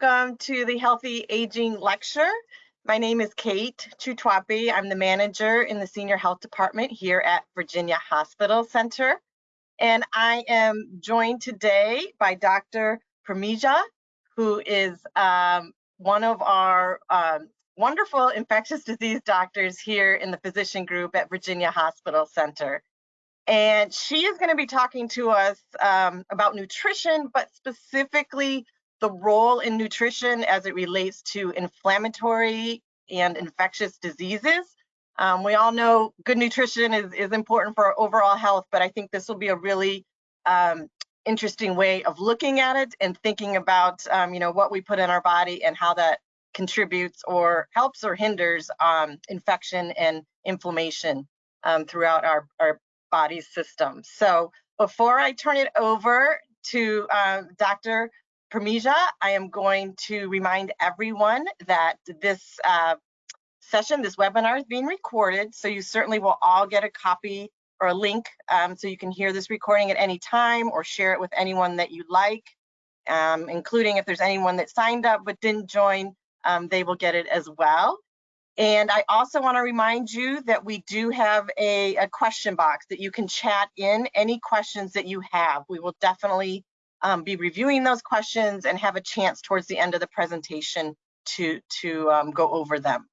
Welcome to the Healthy Aging Lecture. My name is Kate Chutwapi. I'm the manager in the Senior Health Department here at Virginia Hospital Center. And I am joined today by Dr. Pramija, who is um, one of our um, wonderful infectious disease doctors here in the physician group at Virginia Hospital Center. And she is going to be talking to us um, about nutrition, but specifically the role in nutrition as it relates to inflammatory and infectious diseases. Um, we all know good nutrition is, is important for our overall health, but I think this will be a really um, interesting way of looking at it and thinking about, um, you know, what we put in our body and how that contributes or helps or hinders um, infection and inflammation um, throughout our, our body's system. So before I turn it over to uh, Dr. Pramija, I am going to remind everyone that this uh, session, this webinar is being recorded, so you certainly will all get a copy or a link um, so you can hear this recording at any time or share it with anyone that you like, um, including if there's anyone that signed up but didn't join, um, they will get it as well. And I also want to remind you that we do have a, a, question box that you can chat in any questions that you have. We will definitely um, be reviewing those questions and have a chance towards the end of the presentation to, to um, go over them.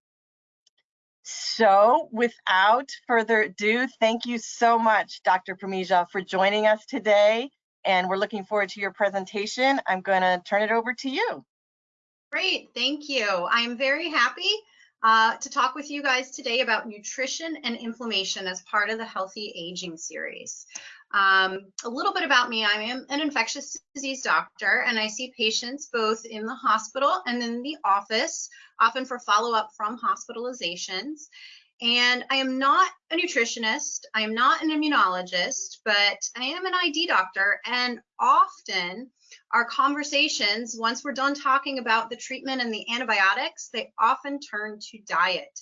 So without further ado, thank you so much, Dr. Pramija, for joining us today. And we're looking forward to your presentation. I'm going to turn it over to you. Great, thank you. I'm very happy uh, to talk with you guys today about nutrition and inflammation as part of the Healthy Aging series. Um, a little bit about me, I am an infectious disease doctor and I see patients both in the hospital and in the office, often for follow-up from hospitalizations. And I am not a nutritionist, I am not an immunologist, but I am an ID doctor and often our conversations, once we're done talking about the treatment and the antibiotics, they often turn to diet.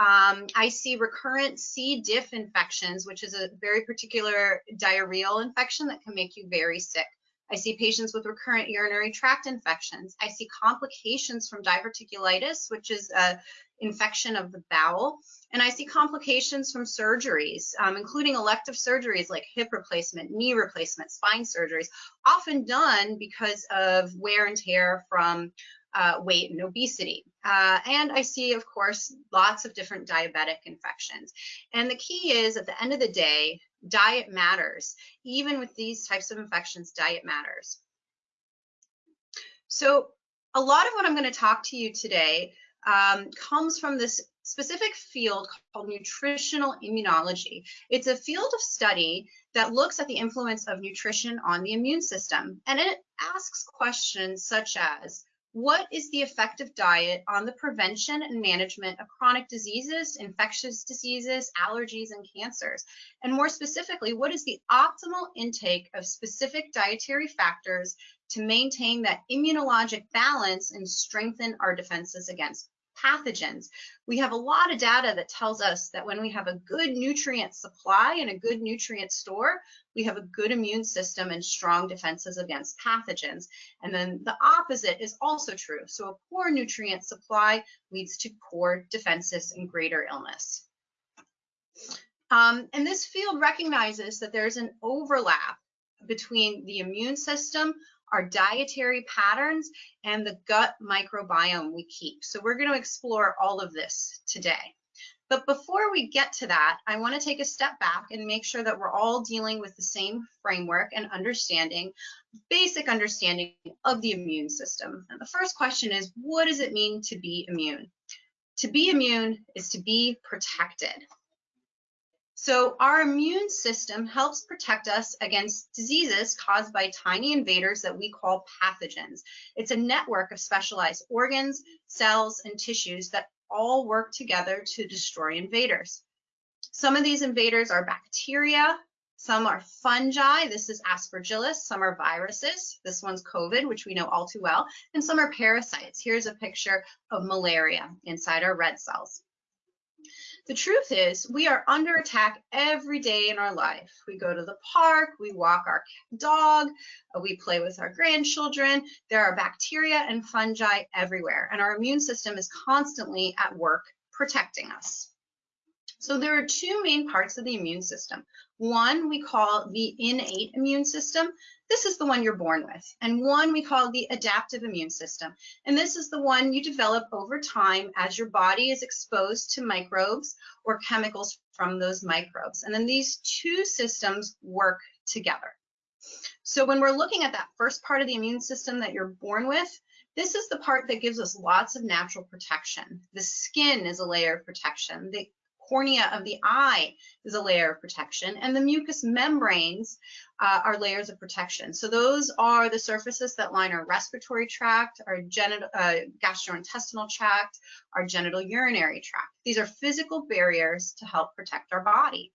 Um, I see recurrent C. diff infections, which is a very particular diarrheal infection that can make you very sick. I see patients with recurrent urinary tract infections. I see complications from diverticulitis, which is a infection of the bowel. And I see complications from surgeries, um, including elective surgeries like hip replacement, knee replacement, spine surgeries, often done because of wear and tear from uh, weight and obesity. Uh, and I see, of course, lots of different diabetic infections. And the key is at the end of the day, diet matters. Even with these types of infections, diet matters. So a lot of what I'm going to talk to you today um, comes from this specific field called nutritional immunology. It's a field of study that looks at the influence of nutrition on the immune system. And it asks questions such as, what is the effect of diet on the prevention and management of chronic diseases, infectious diseases, allergies, and cancers? And more specifically, what is the optimal intake of specific dietary factors to maintain that immunologic balance and strengthen our defenses against pathogens. We have a lot of data that tells us that when we have a good nutrient supply and a good nutrient store, we have a good immune system and strong defenses against pathogens. And then the opposite is also true. So a poor nutrient supply leads to poor defenses and greater illness. Um, and this field recognizes that there's an overlap between the immune system, our dietary patterns, and the gut microbiome we keep. So we're going to explore all of this today. But before we get to that, I want to take a step back and make sure that we're all dealing with the same framework and understanding, basic understanding of the immune system. And the first question is, what does it mean to be immune? To be immune is to be protected. So our immune system helps protect us against diseases caused by tiny invaders that we call pathogens. It's a network of specialized organs, cells, and tissues that all work together to destroy invaders. Some of these invaders are bacteria, some are fungi, this is aspergillus, some are viruses, this one's COVID, which we know all too well, and some are parasites. Here's a picture of malaria inside our red cells. The truth is, we are under attack every day in our life. We go to the park, we walk our dog, uh, we play with our grandchildren. There are bacteria and fungi everywhere, and our immune system is constantly at work protecting us. So there are two main parts of the immune system. One we call the innate immune system. This is the one you're born with. And one we call the adaptive immune system. And this is the one you develop over time as your body is exposed to microbes or chemicals from those microbes. And then these two systems work together. So when we're looking at that first part of the immune system that you're born with, this is the part that gives us lots of natural protection. The skin is a layer of protection. The cornea of the eye is a layer of protection, and the mucous membranes uh, are layers of protection. So those are the surfaces that line our respiratory tract, our genital, uh, gastrointestinal tract, our genital urinary tract. These are physical barriers to help protect our body.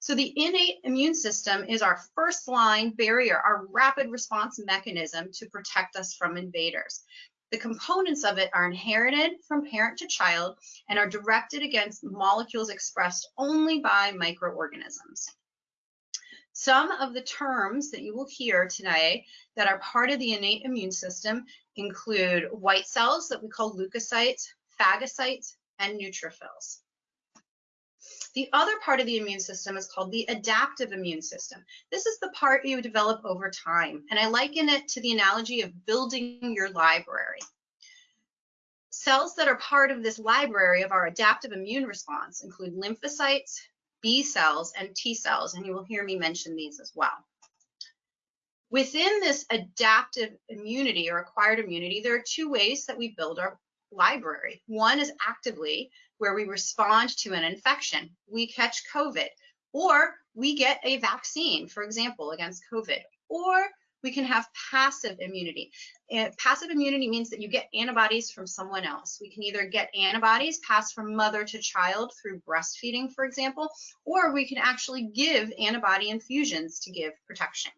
So the innate immune system is our first line barrier, our rapid response mechanism to protect us from invaders. The components of it are inherited from parent to child and are directed against molecules expressed only by microorganisms. Some of the terms that you will hear today that are part of the innate immune system include white cells that we call leukocytes, phagocytes, and neutrophils. The other part of the immune system is called the adaptive immune system. This is the part you develop over time, and I liken it to the analogy of building your library. Cells that are part of this library of our adaptive immune response include lymphocytes, B cells, and T cells, and you will hear me mention these as well. Within this adaptive immunity or acquired immunity, there are two ways that we build our library. One is actively, where we respond to an infection. We catch COVID, or we get a vaccine, for example, against COVID, or we can have passive immunity. And passive immunity means that you get antibodies from someone else. We can either get antibodies passed from mother to child through breastfeeding, for example, or we can actually give antibody infusions to give protection.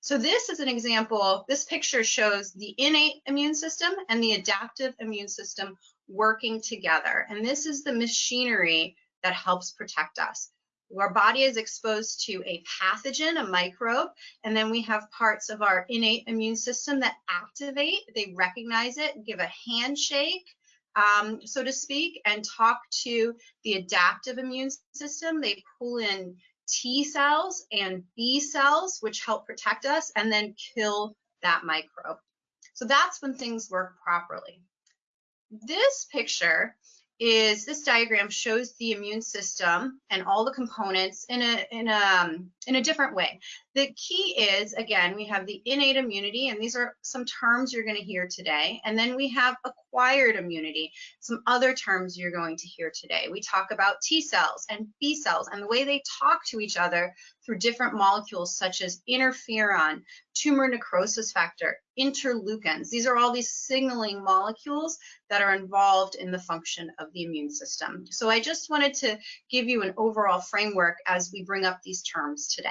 So this is an example, this picture shows the innate immune system and the adaptive immune system working together. And this is the machinery that helps protect us. Our body is exposed to a pathogen, a microbe, and then we have parts of our innate immune system that activate, they recognize it, give a handshake, um, so to speak, and talk to the adaptive immune system. They pull in T cells and B cells, which help protect us, and then kill that microbe. So that's when things work properly. This picture is this diagram shows the immune system and all the components in a in a um, in a different way. The key is again we have the innate immunity and these are some terms you're going to hear today and then we have acquired immunity, some other terms you're going to hear today. We talk about T cells and B cells and the way they talk to each other through different molecules such as interferon, tumor necrosis factor, interleukins. These are all these signaling molecules that are involved in the function of the immune system. So I just wanted to give you an overall framework as we bring up these terms today.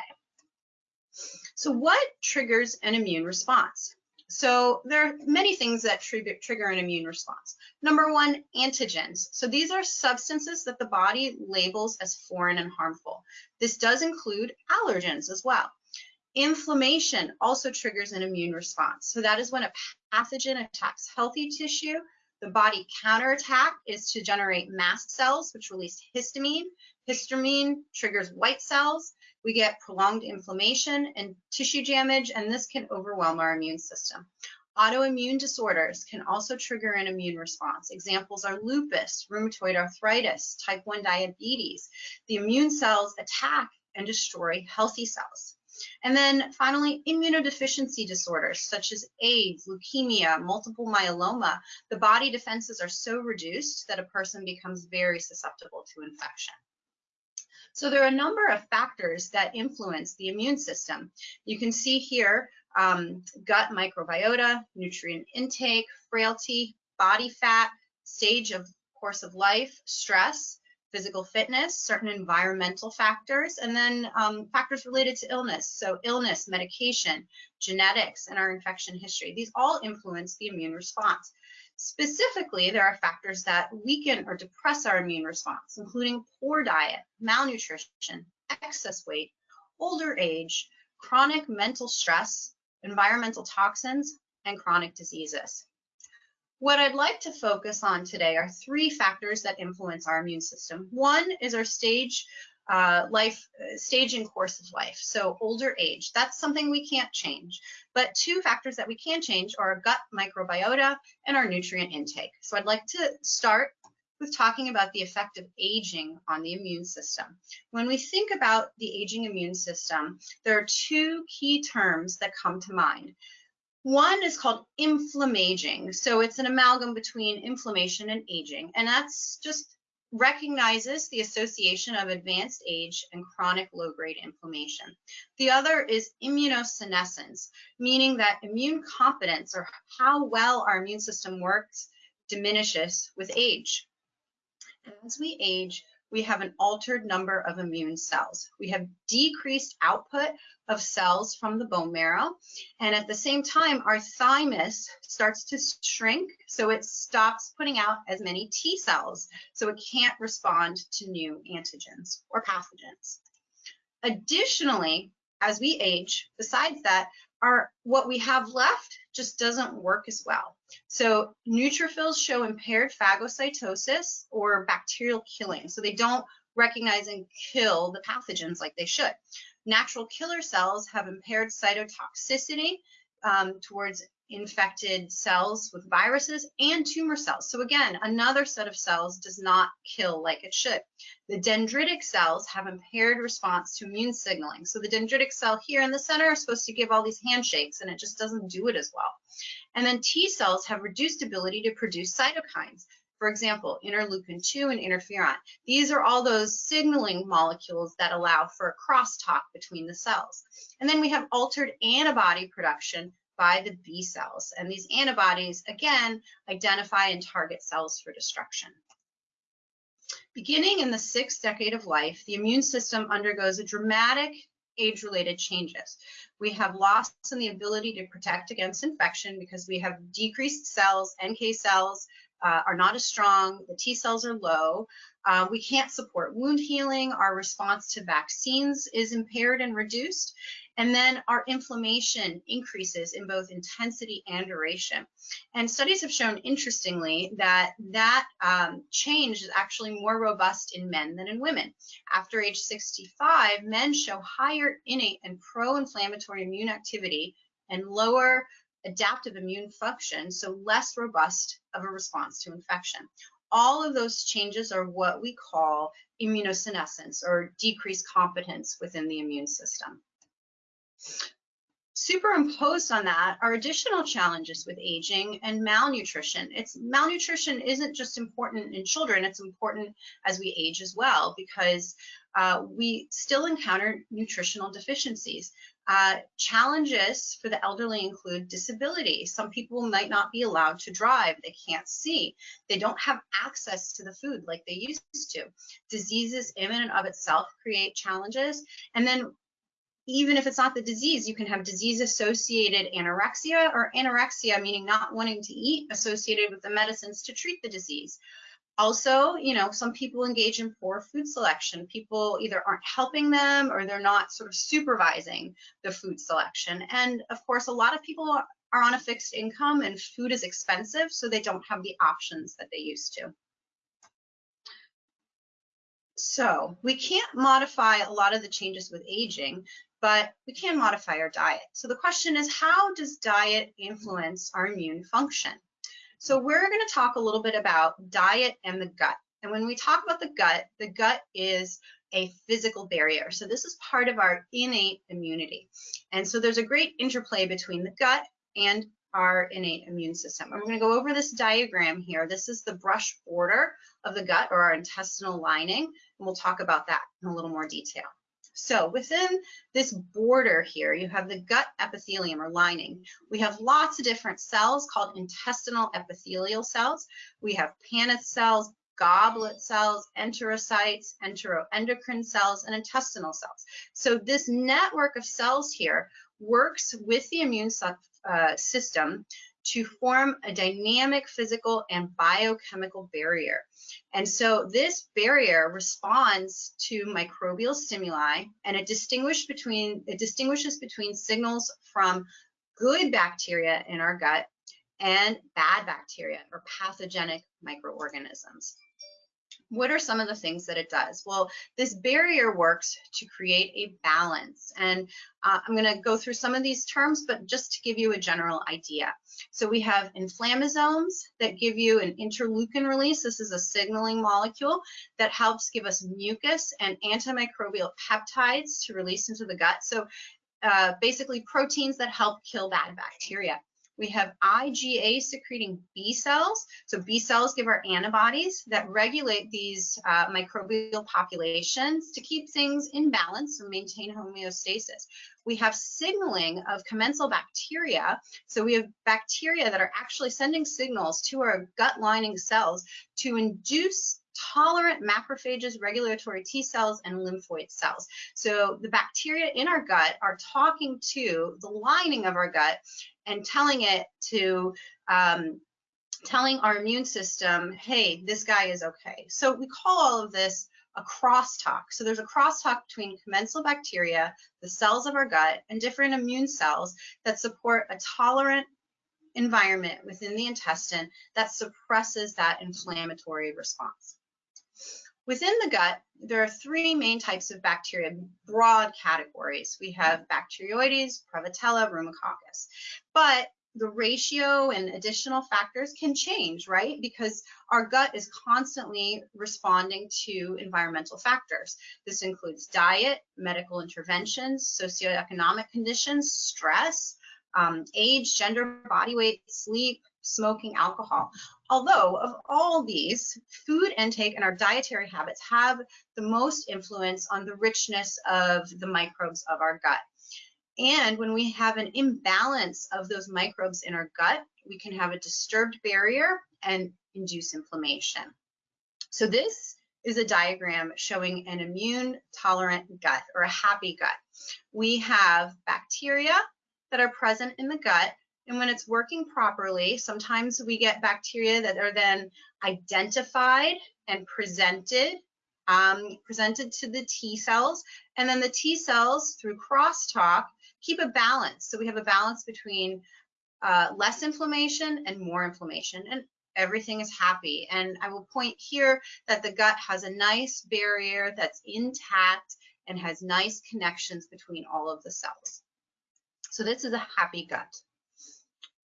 So what triggers an immune response? So there are many things that trigger, an immune response. Number one, antigens. So these are substances that the body labels as foreign and harmful. This does include allergens as well. Inflammation also triggers an immune response. So that is when a pathogen attacks healthy tissue. The body counterattack is to generate mast cells, which release histamine. Histamine triggers white cells. We get prolonged inflammation and tissue damage, and this can overwhelm our immune system. Autoimmune disorders can also trigger an immune response. Examples are lupus, rheumatoid arthritis, type 1 diabetes. The immune cells attack and destroy healthy cells. And then finally, immunodeficiency disorders such as AIDS, leukemia, multiple myeloma. The body defenses are so reduced that a person becomes very susceptible to infection. So there are a number of factors that influence the immune system. You can see here um, gut microbiota, nutrient intake, frailty, body fat, stage of course of life, stress, physical fitness, certain environmental factors, and then um, factors related to illness. So illness, medication, genetics, and our infection history. These all influence the immune response. Specifically, there are factors that weaken or depress our immune response, including poor diet, malnutrition, excess weight, older age, chronic mental stress, environmental toxins, and chronic diseases. What I'd like to focus on today are three factors that influence our immune system. One is our stage uh, life, uh, stage and course of life. So older age, that's something we can't change. But two factors that we can change are our gut microbiota and our nutrient intake. So I'd like to start with talking about the effect of aging on the immune system. When we think about the aging immune system, there are two key terms that come to mind. One is called inflammaging. So it's an amalgam between inflammation and aging. And that's just recognizes the association of advanced age and chronic low-grade inflammation. The other is immunosenescence, meaning that immune competence or how well our immune system works diminishes with age. As we age, we have an altered number of immune cells. We have decreased output of cells from the bone marrow. And at the same time, our thymus starts to shrink, so it stops putting out as many T cells, so it can't respond to new antigens or pathogens. Additionally, as we age, besides that, our what we have left just doesn't work as well. So neutrophils show impaired phagocytosis or bacterial killing. So they don't recognize and kill the pathogens like they should. Natural killer cells have impaired cytotoxicity um, towards infected cells with viruses and tumor cells. So again, another set of cells does not kill like it should. The dendritic cells have impaired response to immune signaling. So the dendritic cell here in the center is supposed to give all these handshakes and it just doesn't do it as well. And then T cells have reduced ability to produce cytokines. For example, interleukin 2 and interferon. These are all those signaling molecules that allow for a crosstalk between the cells. And then we have altered antibody production by the B cells. And these antibodies, again, identify and target cells for destruction. Beginning in the sixth decade of life, the immune system undergoes a dramatic age-related changes. We have loss in the ability to protect against infection because we have decreased cells, NK cells, uh, are not as strong, the T cells are low. Uh, we can't support wound healing. Our response to vaccines is impaired and reduced. And then our inflammation increases in both intensity and duration. And studies have shown, interestingly, that that um, change is actually more robust in men than in women. After age 65, men show higher innate and pro-inflammatory immune activity and lower adaptive immune function, so less robust of a response to infection. All of those changes are what we call immunosenescence or decreased competence within the immune system. Superimposed on that are additional challenges with aging and malnutrition. It's malnutrition isn't just important in children, it's important as we age as well because uh, we still encounter nutritional deficiencies. Uh, challenges for the elderly include disability. Some people might not be allowed to drive. They can't see. They don't have access to the food like they used to. Diseases in and of itself create challenges. And then even if it's not the disease, you can have disease associated anorexia or anorexia, meaning not wanting to eat, associated with the medicines to treat the disease. Also, you know, some people engage in poor food selection. People either aren't helping them or they're not sort of supervising the food selection. And of course, a lot of people are on a fixed income and food is expensive, so they don't have the options that they used to. So we can't modify a lot of the changes with aging, but we can modify our diet. So the question is, how does diet influence our immune function? So we're going to talk a little bit about diet and the gut. And when we talk about the gut, the gut is a physical barrier. So this is part of our innate immunity. And so there's a great interplay between the gut and our innate immune system. I'm going to go over this diagram here. This is the brush border of the gut or our intestinal lining, and we'll talk about that in a little more detail. So within this border here, you have the gut epithelium or lining. We have lots of different cells called intestinal epithelial cells. We have Paneth cells, goblet cells, enterocytes, enteroendocrine cells, and intestinal cells. So this network of cells here works with the immune uh, system to form a dynamic physical and biochemical barrier. And so this barrier responds to microbial stimuli and it distinguishes between it distinguishes between signals from good bacteria in our gut and bad bacteria or pathogenic microorganisms. What are some of the things that it does? Well, this barrier works to create a balance. And uh, I'm going to go through some of these terms, but just to give you a general idea. So we have inflammasomes that give you an interleukin release. This is a signaling molecule that helps give us mucus and antimicrobial peptides to release into the gut. So uh, basically proteins that help kill bad bacteria. We have IgA secreting B cells. So B cells give our antibodies that regulate these uh, microbial populations to keep things in balance and maintain homeostasis. We have signaling of commensal bacteria. So we have bacteria that are actually sending signals to our gut lining cells to induce tolerant macrophages, regulatory T cells, and lymphoid cells. So the bacteria in our gut are talking to the lining of our gut and telling it to um, telling our immune system, hey, this guy is okay. So we call all of this a crosstalk. So there's a crosstalk between commensal bacteria, the cells of our gut, and different immune cells that support a tolerant environment within the intestine that suppresses that inflammatory response. Within the gut, there are three main types of bacteria, broad categories. We have Bacteroides, Prevotella, Ruminococcus. But the ratio and additional factors can change, right? Because our gut is constantly responding to environmental factors. This includes diet, medical interventions, socioeconomic conditions, stress, um, age, gender, body weight, sleep, smoking, alcohol. Although of all these, food intake and our dietary habits have the most influence on the richness of the microbes of our gut. And when we have an imbalance of those microbes in our gut, we can have a disturbed barrier and induce inflammation. So this is a diagram showing an immune tolerant gut or a happy gut. We have bacteria that are present in the gut and when it's working properly, sometimes we get bacteria that are then identified and presented, um, presented to the T cells. And then the T cells, through crosstalk, keep a balance. So we have a balance between uh, less inflammation and more inflammation. And everything is happy. And I will point here that the gut has a nice barrier that's intact and has nice connections between all of the cells. So this is a happy gut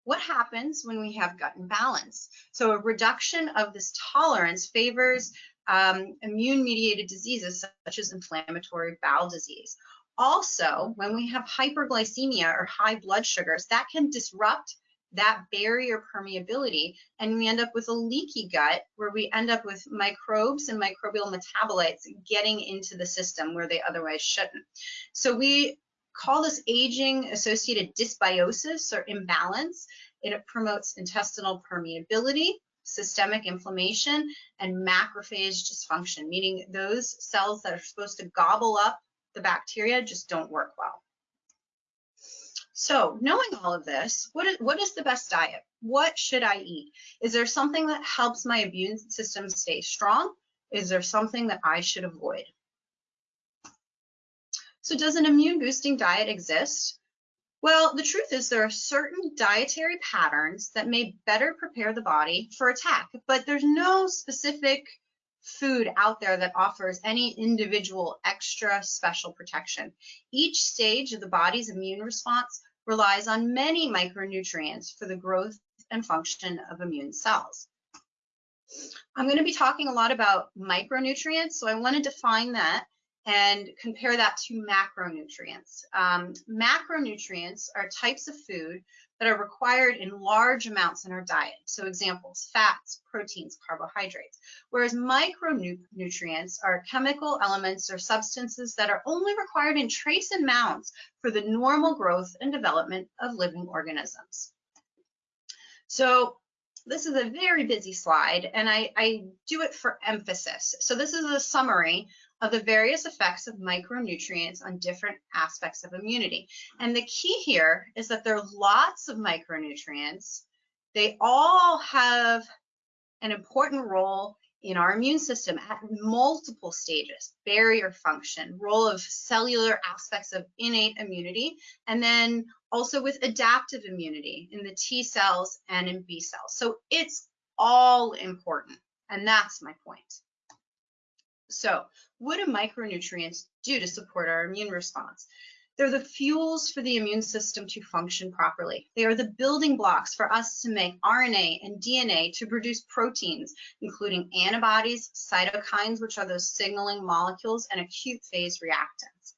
what happens when we have gut imbalance? So a reduction of this tolerance favors um, immune-mediated diseases such as inflammatory bowel disease. Also, when we have hyperglycemia or high blood sugars, that can disrupt that barrier permeability and we end up with a leaky gut where we end up with microbes and microbial metabolites getting into the system where they otherwise shouldn't. So we call this aging associated dysbiosis or imbalance. It promotes intestinal permeability, systemic inflammation, and macrophage dysfunction, meaning those cells that are supposed to gobble up the bacteria just don't work well. So knowing all of this, what is, what is the best diet? What should I eat? Is there something that helps my immune system stay strong? Is there something that I should avoid? So does an immune boosting diet exist? Well, the truth is there are certain dietary patterns that may better prepare the body for attack, but there's no specific food out there that offers any individual extra special protection. Each stage of the body's immune response relies on many micronutrients for the growth and function of immune cells. I'm going to be talking a lot about micronutrients, so I want to define that and compare that to macronutrients. Um, macronutrients are types of food that are required in large amounts in our diet. So examples, fats, proteins, carbohydrates. Whereas micronutrients are chemical elements or substances that are only required in trace amounts for the normal growth and development of living organisms. So this is a very busy slide and I, I do it for emphasis. So this is a summary of the various effects of micronutrients on different aspects of immunity. And the key here is that there are lots of micronutrients. They all have an important role in our immune system at multiple stages, barrier function, role of cellular aspects of innate immunity, and then also with adaptive immunity in the T cells and in B cells. So it's all important, and that's my point. So what do micronutrients do to support our immune response? They're the fuels for the immune system to function properly. They are the building blocks for us to make RNA and DNA to produce proteins, including antibodies, cytokines, which are those signaling molecules, and acute phase reactants.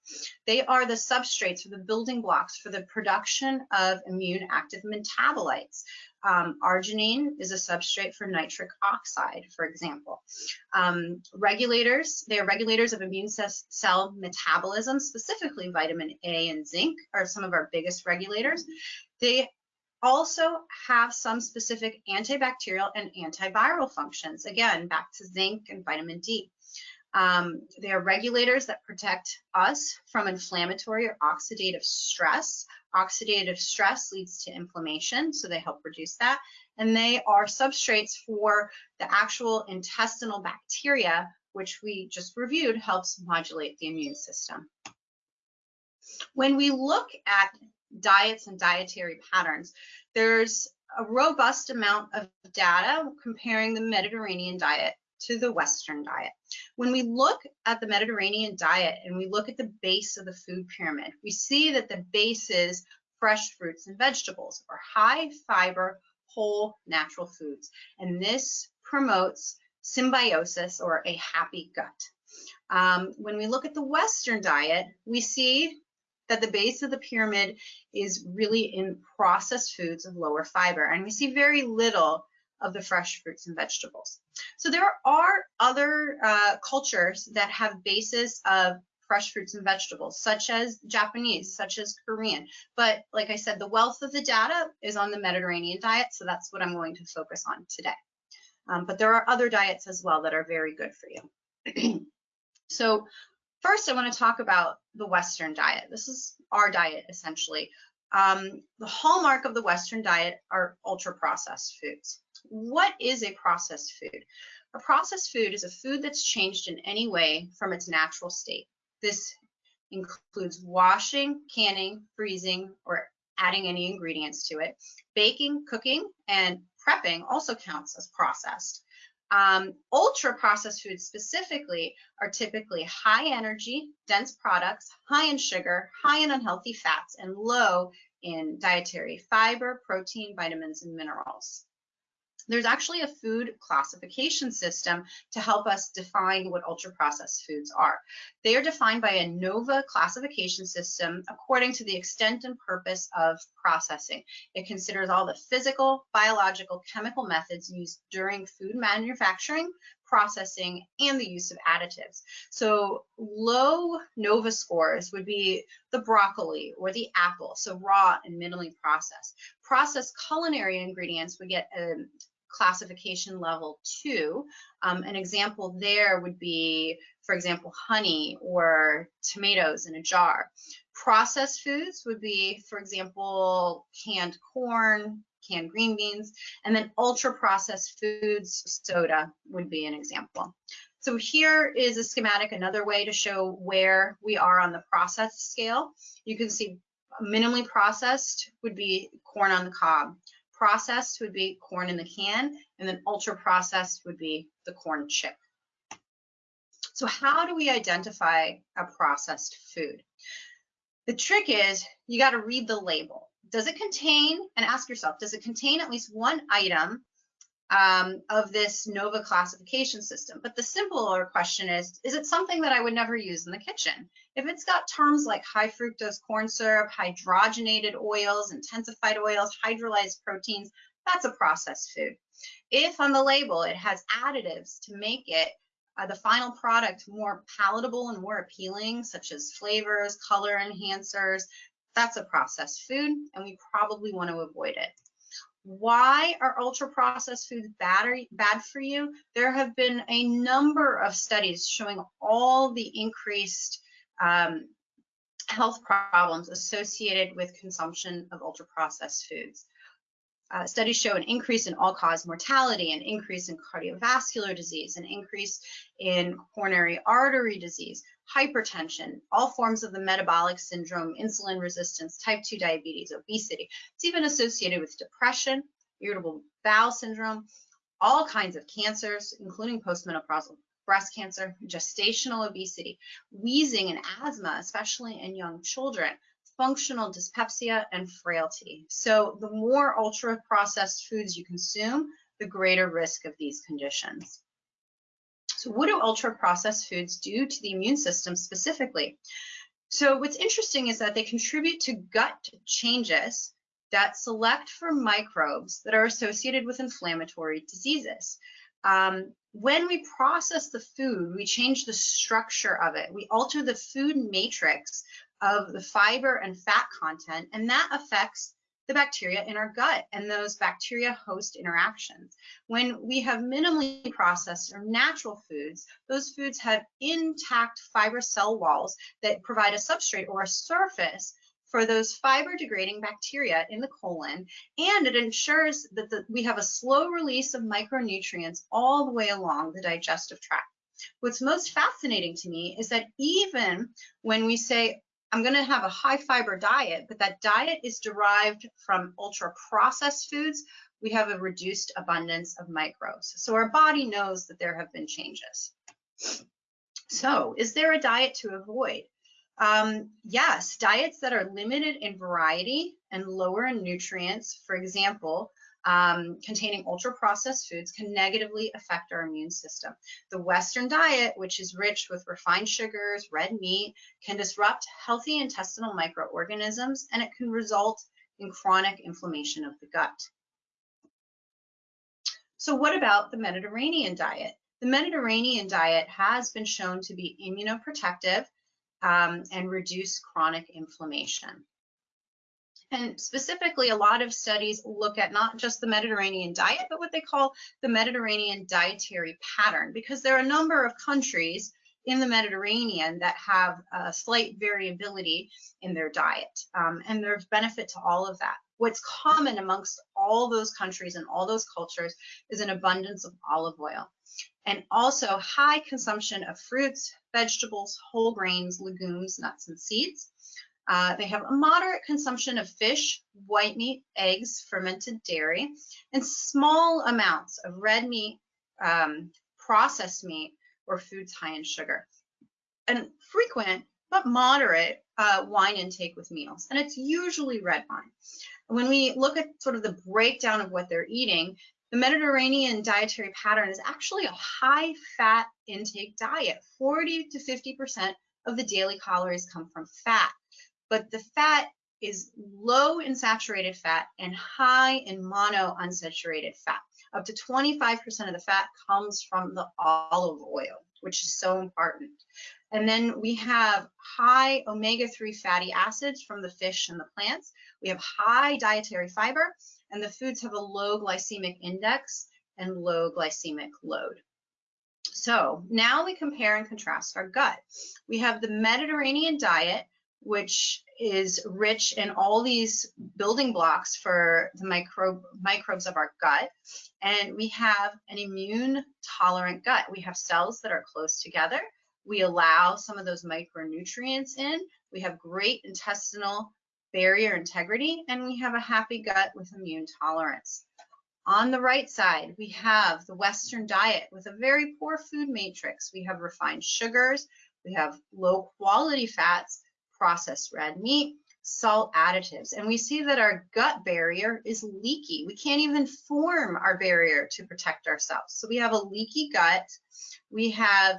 They are the substrates or the building blocks for the production of immune active metabolites, um, arginine is a substrate for nitric oxide, for example. Um, regulators, they are regulators of immune cell metabolism, specifically vitamin A and zinc are some of our biggest regulators. They also have some specific antibacterial and antiviral functions. Again, back to zinc and vitamin D. Um, they are regulators that protect us from inflammatory or oxidative stress. Oxidative stress leads to inflammation, so they help reduce that. And they are substrates for the actual intestinal bacteria, which we just reviewed helps modulate the immune system. When we look at diets and dietary patterns, there's a robust amount of data comparing the Mediterranean diet to the Western diet. When we look at the Mediterranean diet and we look at the base of the food pyramid, we see that the base is fresh fruits and vegetables or high fiber, whole natural foods. And this promotes symbiosis or a happy gut. Um, when we look at the Western diet, we see that the base of the pyramid is really in processed foods of lower fiber. And we see very little of the fresh fruits and vegetables. So there are other uh, cultures that have basis of fresh fruits and vegetables, such as Japanese, such as Korean. But like I said, the wealth of the data is on the Mediterranean diet, so that's what I'm going to focus on today. Um, but there are other diets as well that are very good for you. so first I want to talk about the Western diet. This is our diet essentially. Um, the hallmark of the Western diet are ultra processed foods. What is a processed food? A processed food is a food that's changed in any way from its natural state. This includes washing, canning, freezing, or adding any ingredients to it. Baking, cooking, and prepping also counts as processed. Um, ultra processed foods specifically are typically high energy, dense products, high in sugar, high in unhealthy fats, and low in dietary fiber, protein, vitamins, and minerals there's actually a food classification system to help us define what ultra processed foods are. They are defined by a NOVA classification system according to the extent and purpose of processing. It considers all the physical, biological, chemical methods used during food manufacturing, processing, and the use of additives. So low NOVA scores would be the broccoli or the apple, so raw and minimally processed. Processed culinary ingredients would get a classification level two. Um, an example there would be, for example, honey or tomatoes in a jar. Processed foods would be, for example, canned corn, canned green beans, and then ultra processed foods, soda would be an example. So here is a schematic, another way to show where we are on the process scale. You can see minimally processed would be corn on the cob. Processed would be corn in the can, and then ultra processed would be the corn chip. So how do we identify a processed food? The trick is you got to read the label. Does it contain, and ask yourself, does it contain at least one item um, of this NOVA classification system. But the simpler question is, is it something that I would never use in the kitchen? If it's got terms like high fructose corn syrup, hydrogenated oils, interesterified oils, hydrolyzed proteins, that's a processed food. If on the label it has additives to make it uh, the final product more palatable and more appealing, such as flavors, color enhancers, that's a processed food, and we probably want to avoid it. Why are ultra processed foods bad, bad for you? There have been a number of studies showing all the increased um, health problems associated with consumption of ultra processed foods. Uh, studies show an increase in all-cause mortality, an increase in cardiovascular disease, an increase in coronary artery disease, hypertension, all forms of the metabolic syndrome, insulin resistance, type 2 diabetes, obesity. It's even associated with depression, irritable bowel syndrome, all kinds of cancers, including postmenopausal breast cancer, gestational obesity, wheezing and asthma, especially in young children, functional dyspepsia, and frailty. So the more ultra processed foods you consume, the greater risk of these conditions. So what do ultra processed foods do to the immune system specifically? So what's interesting is that they contribute to gut changes that select for microbes that are associated with inflammatory diseases. Um, when we process the food, we change the structure of it. We alter the food matrix of the fiber and fat content, and that affects the bacteria in our gut and those bacteria host interactions. When we have minimally processed or natural foods, those foods have intact fiber cell walls that provide a substrate or a surface for those fiber degrading bacteria in the colon, and it ensures that the, we have a slow release of micronutrients all the way along the digestive tract. What's most fascinating to me is that even when we say, I'm going to have a high fiber diet, but that diet is derived from ultra processed foods, we have a reduced abundance of microbes. So our body knows that there have been changes. So is there a diet to avoid? Um, yes, diets that are limited in variety and lower in nutrients, for example, um, containing ultra processed foods can negatively affect our immune system. The Western diet, which is rich with refined sugars, red meat, can disrupt healthy intestinal microorganisms and it can result in chronic inflammation of the gut. So what about the Mediterranean diet? The Mediterranean diet has been shown to be immunoprotective um, and reduce chronic inflammation. And specifically, a lot of studies look at not just the Mediterranean diet, but what they call the Mediterranean dietary pattern, because there are a number of countries in the Mediterranean that have a slight variability in their diet. Um, and there's benefit to all of that. What's common amongst all those countries and all those cultures is an abundance of olive oil and also high consumption of fruits, vegetables, whole grains, legumes, nuts, and seeds. Uh, they have a moderate consumption of fish, white meat, eggs, fermented dairy, and small amounts of red meat, um, processed meat, or foods high in sugar. And frequent but moderate uh, wine intake with meals, and it's usually red wine. When we look at sort of the breakdown of what they're eating, the Mediterranean dietary pattern is actually a high fat intake diet. 40 to 50% of the daily calories come from fat but the fat is low in saturated fat and high in mono unsaturated fat. Up to 25% of the fat comes from the olive oil, which is so important. And then we have high omega-3 fatty acids from the fish and the plants. We have high dietary fiber, and the foods have a low glycemic index and low glycemic load. So now we compare and contrast our gut. We have the Mediterranean diet, which is rich in all these building blocks for the microbe, microbes of our gut. And we have an immune tolerant gut. We have cells that are close together. We allow some of those micronutrients in. We have great intestinal barrier integrity, and we have a happy gut with immune tolerance. On the right side, we have the Western diet with a very poor food matrix. We have refined sugars, we have low quality fats, processed red meat, salt additives. And we see that our gut barrier is leaky. We can't even form our barrier to protect ourselves. So we have a leaky gut. We have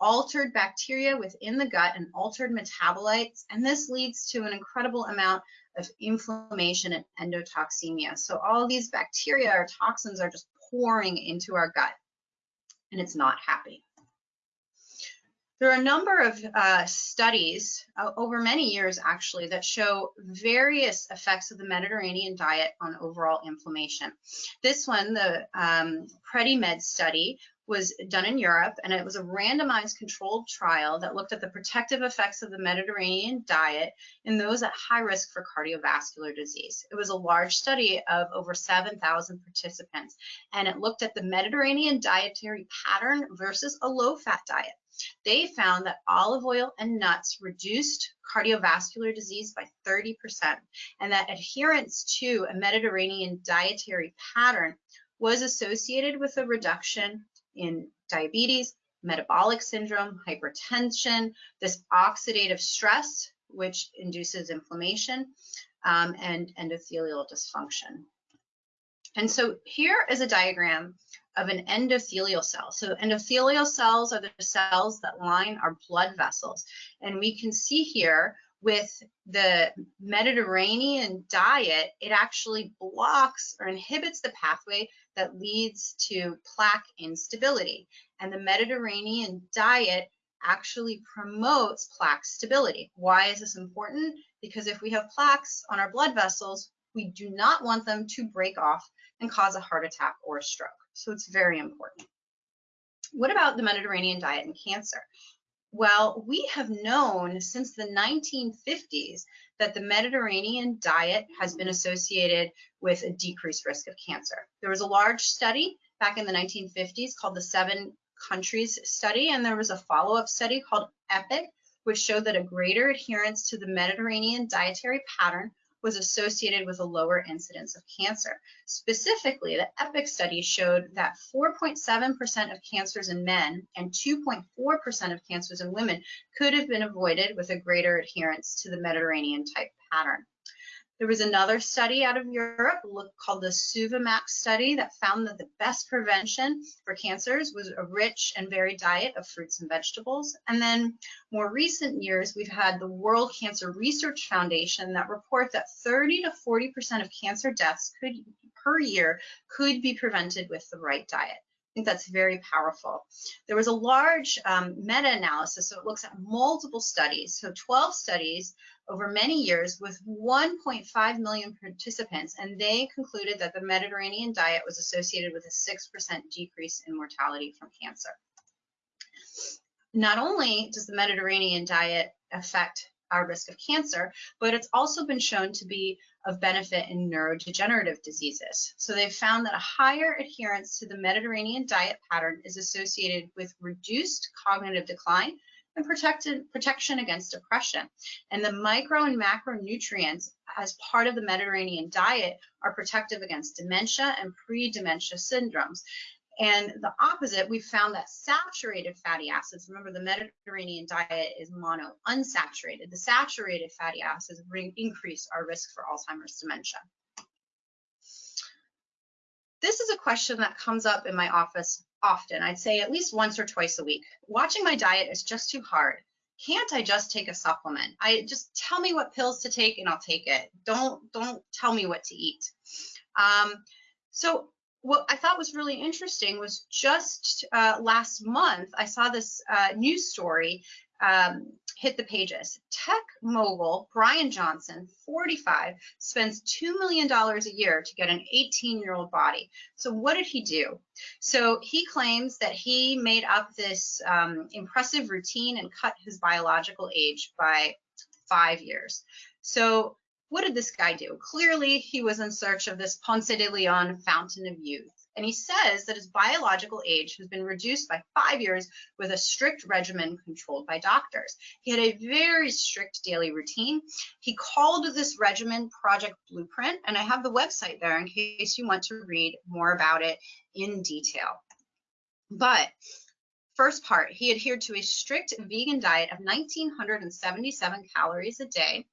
altered bacteria within the gut and altered metabolites. And this leads to an incredible amount of inflammation and endotoxemia. So all these bacteria or toxins are just pouring into our gut and it's not happy. There are a number of uh, studies uh, over many years actually that show various effects of the Mediterranean diet on overall inflammation. This one, the um, PREDIMED study, was done in Europe and it was a randomized controlled trial that looked at the protective effects of the Mediterranean diet in those at high risk for cardiovascular disease. It was a large study of over 7,000 participants and it looked at the Mediterranean dietary pattern versus a low fat diet. They found that olive oil and nuts reduced cardiovascular disease by 30% and that adherence to a Mediterranean dietary pattern was associated with a reduction in diabetes, metabolic syndrome, hypertension, this oxidative stress, which induces inflammation, um, and endothelial dysfunction. And so here is a diagram of an endothelial cell. So endothelial cells are the cells that line our blood vessels. And we can see here with the Mediterranean diet, it actually blocks or inhibits the pathway that leads to plaque instability. And the Mediterranean diet actually promotes plaque stability. Why is this important? Because if we have plaques on our blood vessels, we do not want them to break off and cause a heart attack or a stroke. So it's very important. What about the Mediterranean diet and cancer? Well, we have known since the 1950s that the Mediterranean diet has been associated with a decreased risk of cancer. There was a large study back in the 1950s called the Seven Countries Study, and there was a follow-up study called EPIC, which showed that a greater adherence to the Mediterranean dietary pattern was associated with a lower incidence of cancer. Specifically, the EPIC study showed that 4.7% of cancers in men and 2.4% of cancers in women could have been avoided with a greater adherence to the Mediterranean type pattern. There was another study out of Europe called the SU.VI.MAX study that found that the best prevention for cancers was a rich and varied diet of fruits and vegetables. And then more recent years, we've had the World Cancer Research Foundation that report that 30 to 40% of cancer deaths could per year could be prevented with the right diet think that's very powerful. There was a large um, meta-analysis, so it looks at multiple studies, so 12 studies over many years with 1.5 million participants, and they concluded that the Mediterranean diet was associated with a 6% decrease in mortality from cancer. Not only does the Mediterranean diet affect our risk of cancer, but it's also been shown to be of benefit in neurodegenerative diseases. So they've found that a higher adherence to the Mediterranean diet pattern is associated with reduced cognitive decline and protected, protection against depression. And the micro and macronutrients as part of the Mediterranean diet are protective against dementia and pre-dementia syndromes. And the opposite, we found that saturated fatty acids, remember the Mediterranean diet is mono unsaturated, the saturated fatty acids increase our risk for Alzheimer's dementia. This is a question that comes up in my office often. I'd say at least once or twice a week. Watching my diet is just too hard. Can't I just take a supplement? I just tell me what pills to take and I'll take it. Don't don't tell me what to eat. Um, so what I thought was really interesting was just uh, last month, I saw this uh, news story um, hit the pages. Tech mogul Bryan Johnson, 45, spends $2 million a year to get an 18 year old body. So, what did he do? So, he claims that he made up this um, impressive routine and cut his biological age by five years. So, what did this guy do? Clearly, he was in search of this Ponce de Leon fountain of youth. And he says that his biological age has been reduced by five years with a strict regimen controlled by doctors. He had a very strict daily routine. He called this regimen Project Blueprint, and I have the website there in case you want to read more about it in detail. But first part, he adhered to a strict vegan diet of 1,977 calories a day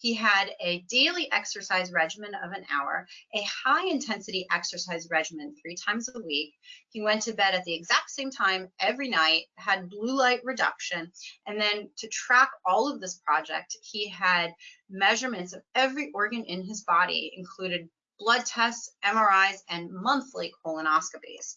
he had a daily exercise regimen of an hour, a high intensity exercise regimen three times a week. He went to bed at the exact same time every night, had blue light reduction. And then to track all of this project, he had measurements of every organ in his body, included blood tests, MRIs, and monthly colonoscopies.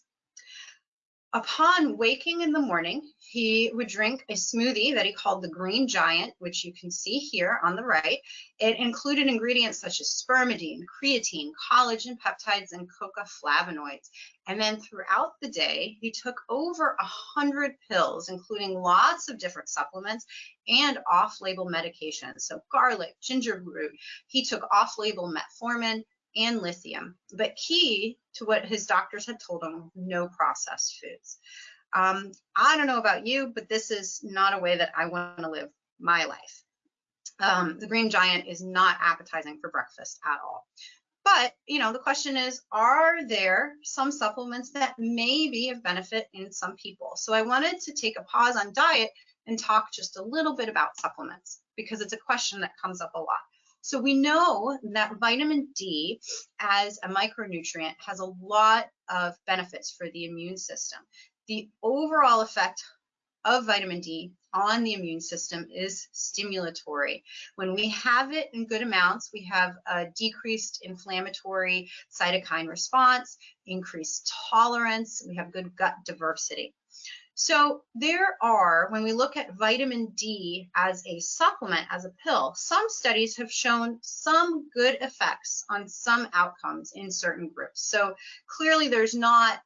Upon waking in the morning, he would drink a smoothie that he called the Green Giant, which you can see here on the right. It included ingredients such as spermidine, creatine, collagen peptides, and cocoa flavonoids. And then throughout the day, he took over a hundred pills, including lots of different supplements and off-label medications. So garlic, ginger root. He took off-label metformin, and lithium, but key to what his doctors had told him, no processed foods. Um, I don't know about you, but this is not a way that I want to live my life. Um, the green giant is not appetizing for breakfast at all. But, you know, the question is, are there some supplements that may be of benefit in some people? So I wanted to take a pause on diet and talk just a little bit about supplements because it's a question that comes up a lot. So we know that vitamin D as a micronutrient has a lot of benefits for the immune system. The overall effect of vitamin D on the immune system is stimulatory. When we have it in good amounts, we have a decreased inflammatory cytokine response, increased tolerance, we have good gut diversity. So there are, when we look at vitamin D as a supplement, as a pill, some studies have shown some good effects on some outcomes in certain groups. So clearly there's not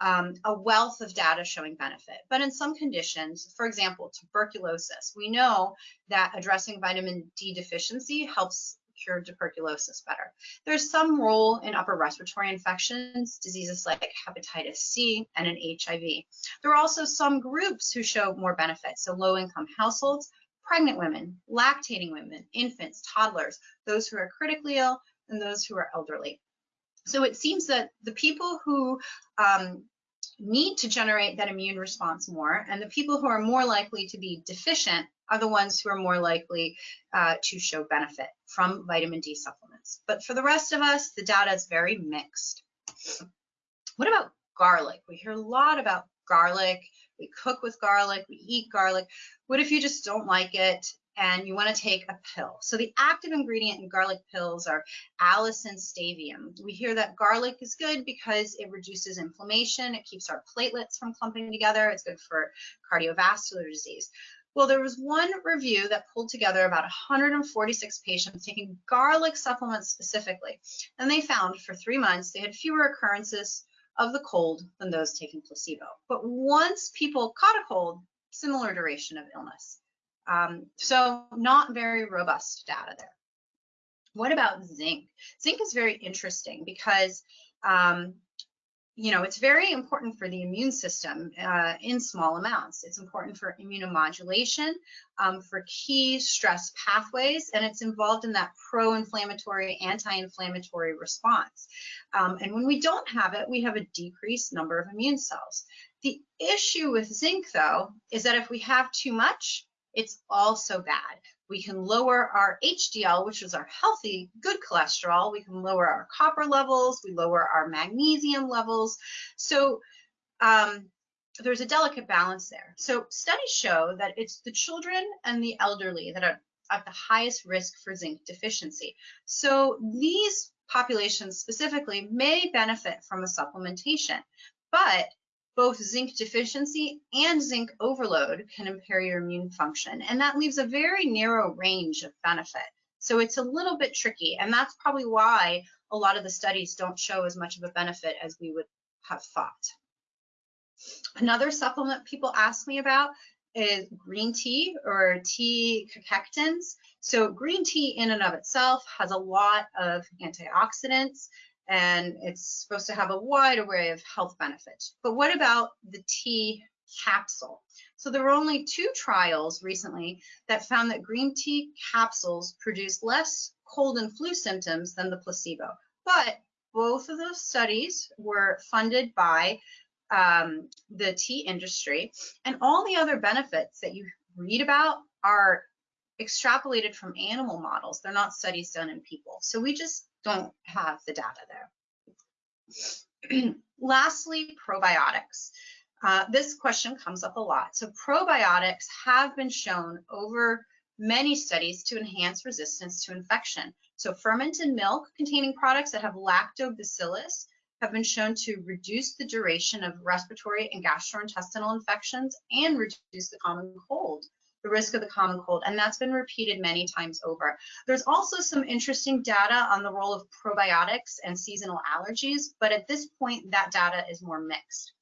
um, a wealth of data showing benefit. But in some conditions, for example, tuberculosis, we know that addressing vitamin D deficiency helps cure tuberculosis better. There's some role in upper respiratory infections, diseases like hepatitis C and an HIV. There are also some groups who show more benefit, so low-income households, pregnant women, lactating women, infants, toddlers, those who are critically ill, and those who are elderly. So it seems that the people who um, need to generate that immune response more, and the people who are more likely to be deficient are the ones who are more likely uh, to show benefit from vitamin D supplements. But for the rest of us, the data is very mixed. What about garlic? We hear a lot about garlic. We cook with garlic, we eat garlic. What if you just don't like it and you want to take a pill. So the active ingredient in garlic pills are allicin sativum. We hear that garlic is good because it reduces inflammation, it keeps our platelets from clumping together, it's good for cardiovascular disease. Well, there was one review that pulled together about 146 patients taking garlic supplements specifically, and they found for three months they had fewer occurrences of the cold than those taking placebo. But once people caught a cold, similar duration of illness. Um, so not very robust data there. What about zinc? Zinc is very interesting because um, you know, it's very important for the immune system uh, in small amounts. It's important for immunomodulation, um, for key stress pathways, and it's involved in that pro-inflammatory, anti-inflammatory response. Um, and when we don't have it, we have a decreased number of immune cells. The issue with zinc, though, is that if we have too much, it's also bad. We can lower our HDL, which is our healthy, good cholesterol. We can lower our copper levels. We lower our magnesium levels. So um, there's a delicate balance there. So studies show that it's the children and the elderly that are at the highest risk for zinc deficiency. So these populations specifically may benefit from a supplementation, but both zinc deficiency and zinc overload can impair your immune function. And that leaves a very narrow range of benefit. So it's a little bit tricky. And that's probably why a lot of the studies don't show as much of a benefit as we would have thought. Another supplement people ask me about is green tea or tea catechins. So green tea in and of itself has a lot of antioxidants and it's supposed to have a wide array of health benefits. But what about the tea capsule? So there were only two trials recently that found that green tea capsules produce less cold and flu symptoms than the placebo. But both of those studies were funded by um, the tea industry, and all the other benefits that you read about are extrapolated from animal models. They're not studies done in people. So we just don't have the data there. Lastly, probiotics. Uh, this question comes up a lot. So probiotics have been shown over many studies to enhance resistance to infection. So fermented milk containing products that have lactobacillus have been shown to reduce the duration of respiratory and gastrointestinal infections and reduce the common cold the risk of the common cold, and that's been repeated many times over. There's also some interesting data on the role of probiotics and seasonal allergies, but at this point, that data is more mixed.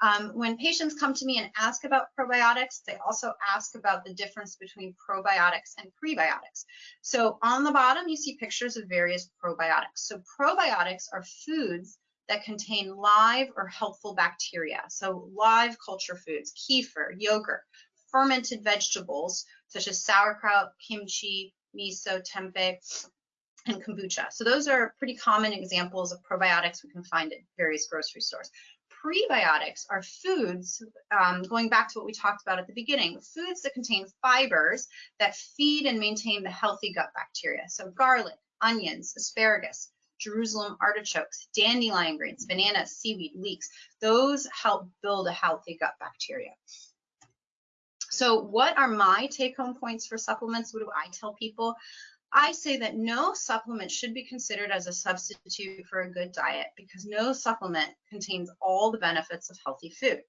Um, when patients come to me and ask about probiotics, they also ask about the difference between probiotics and prebiotics. So on the bottom, you see pictures of various probiotics. So probiotics are foods that contain live or helpful bacteria. So live culture foods, kefir, yogurt, fermented vegetables such as sauerkraut, kimchi, miso, tempeh, and kombucha. So those are pretty common examples of probiotics we can find at various grocery stores. Prebiotics are foods, um, going back to what we talked about at the beginning, foods that contain fibers that feed and maintain the healthy gut bacteria. So garlic, onions, asparagus, Jerusalem artichokes, dandelion greens, bananas, seaweed, leeks, those help build a healthy gut bacteria. So what are my take home points for supplements? What do I tell people? I say that no supplement should be considered as a substitute for a good diet because no supplement contains all the benefits of healthy food.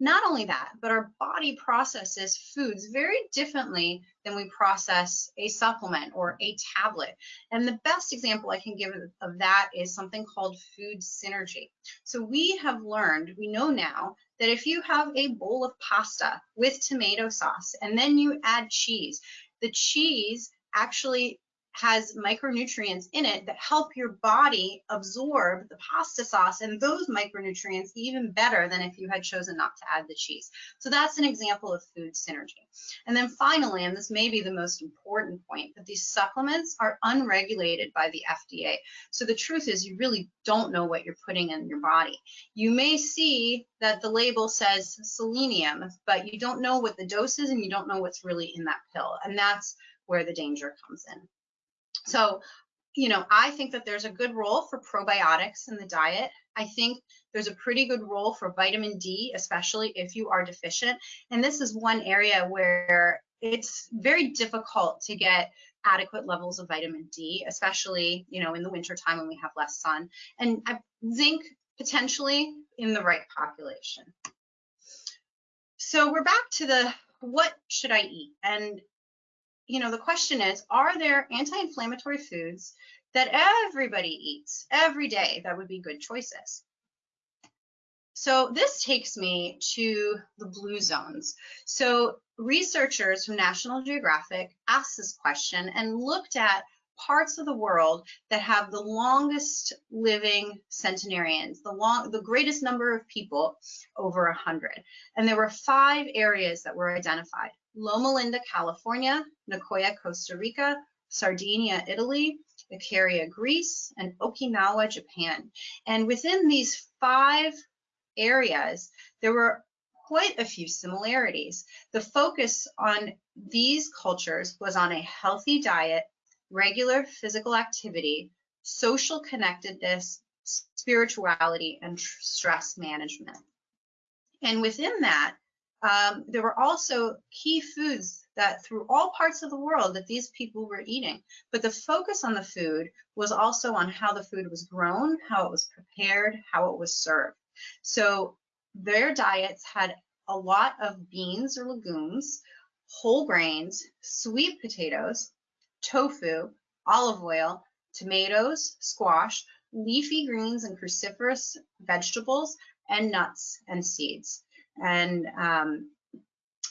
Not only that, but our body processes foods very differently than we process a supplement or a tablet. And the best example I can give of that is something called food synergy. So we have learned, we know now that if you have a bowl of pasta with tomato sauce and then you add cheese, the cheese actually has micronutrients in it that help your body absorb the pasta sauce and those micronutrients even better than if you had chosen not to add the cheese. So that's an example of food synergy. And then finally, and this may be the most important point, that these supplements are unregulated by the FDA. So the truth is you really don't know what you're putting in your body. You may see that the label says selenium, but you don't know what the dose is and you don't know what's really in that pill. And that's where the danger comes in. So, you know, I think that there's a good role for probiotics in the diet. I think there's a pretty good role for vitamin D, especially if you are deficient. And this is one area where it's very difficult to get adequate levels of vitamin D, especially, you know, in the wintertime when we have less sun. And zinc potentially in the right population. So we're back to the what should I eat? And you know, the question is, are there anti-inflammatory foods that everybody eats every day that would be good choices? So this takes me to the blue zones. So researchers from National Geographic asked this question and looked at parts of the world that have the longest living centenarians, the long, the greatest number of people over 100. And there were five areas that were identified. Loma Linda, California, Nicoya, Costa Rica, Sardinia, Italy, Icaria, Greece, and Okinawa, Japan. And within these five areas, there were quite a few similarities. The focus on these cultures was on a healthy diet, regular physical activity, social connectedness, spirituality, and stress management. And within that, um, there were also key foods that through all parts of the world that these people were eating. But the focus on the food was also on how the food was grown, how it was prepared, how it was served. So their diets had a lot of beans or legumes, whole grains, sweet potatoes, tofu, olive oil, tomatoes, squash, leafy greens and cruciferous vegetables, and nuts and seeds. And um,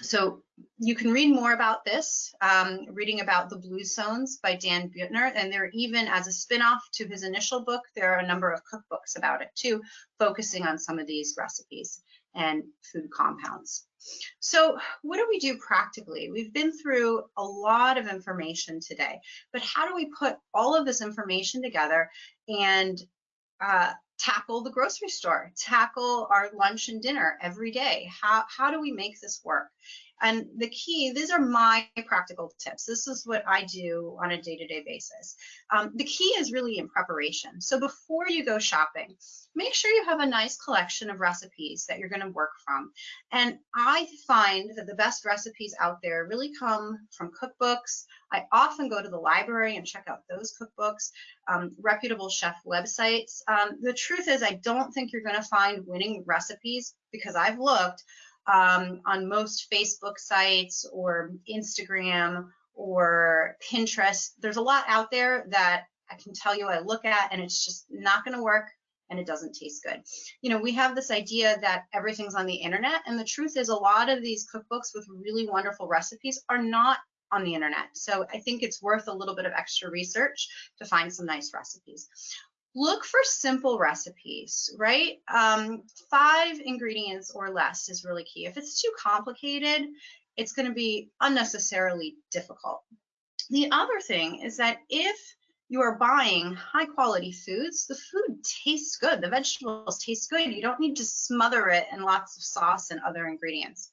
so you can read more about this, um, reading about the Blue Zones by Dan Buettner, and there even as a spin-off to his initial book, there are a number of cookbooks about it too, focusing on some of these recipes and food compounds. So what do we do practically? We've been through a lot of information today, but how do we put all of this information together and uh, tackle the grocery store, tackle our lunch and dinner every day. How, how do we make this work? And the key, these are my practical tips. This is what I do on a day-to-day -day basis. Um, the key is really in preparation. So before you go shopping, make sure you have a nice collection of recipes that you're going to work from. And I find that the best recipes out there really come from cookbooks. I often go to the library and check out those cookbooks, um, reputable chef websites. Um, the truth is, I don't think you're going to find winning recipes because I've looked um, on most Facebook sites or Instagram or Pinterest. There's a lot out there that I can tell you I look at and it's just not going to work and it doesn't taste good. You know, we have this idea that everything's on the internet, and the truth is, a lot of these cookbooks with really wonderful recipes are not on the internet. So I think it's worth a little bit of extra research to find some nice recipes. Look for simple recipes, right? Um, five ingredients or less is really key. If it's too complicated, it's going to be unnecessarily difficult. The other thing is that if you are buying high quality foods, the food tastes good. The vegetables taste good. You don't need to smother it in lots of sauce and other ingredients.